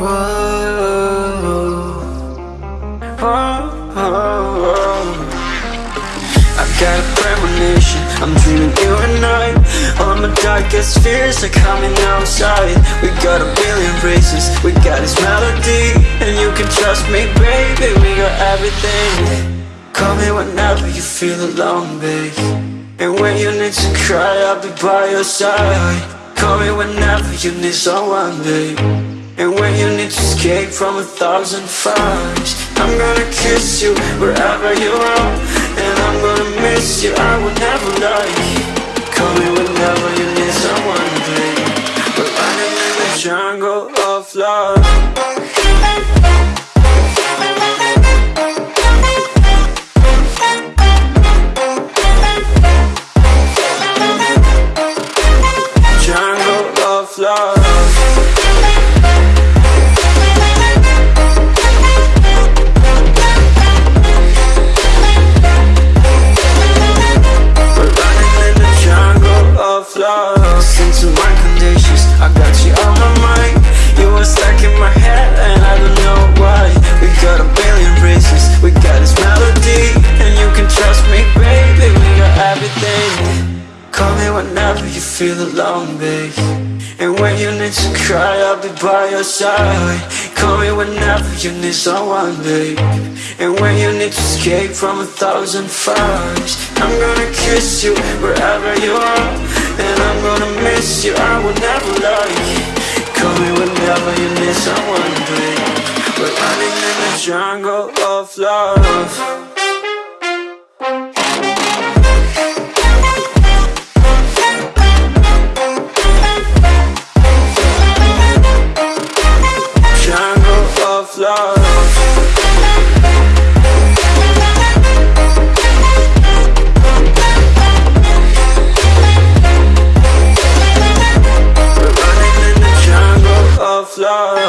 Whoa. Whoa. I got a premonition, I'm dreaming you and I. All my darkest fears are coming outside. We got a billion races, we got this melody. And you can trust me, baby, we got everything. Call me whenever you feel alone, babe And when you need to cry, I'll be by your side. Call me whenever you need someone, babe And when you need to escape from a thousand fires I'm gonna kiss you wherever you are. And I'm gonna miss you, I will never lie Call me whenever you need someone, babe We're running in the jungle of love. Jungle of love Listen to my conditions, I got you on my mind. You are stuck in my head and I don't know why. We got a billion races, we got this melody And you can trust me, baby, we got everything. Call me whenever you feel alone, babe. And when you need to cry, I'll be by your side. Call me whenever you need someone, babe. And when you need to escape from a thousand fires I'm gonna kiss you wherever you are miss you, I will never lie Call me whenever you need someone, babe We're running in the jungle of love Love.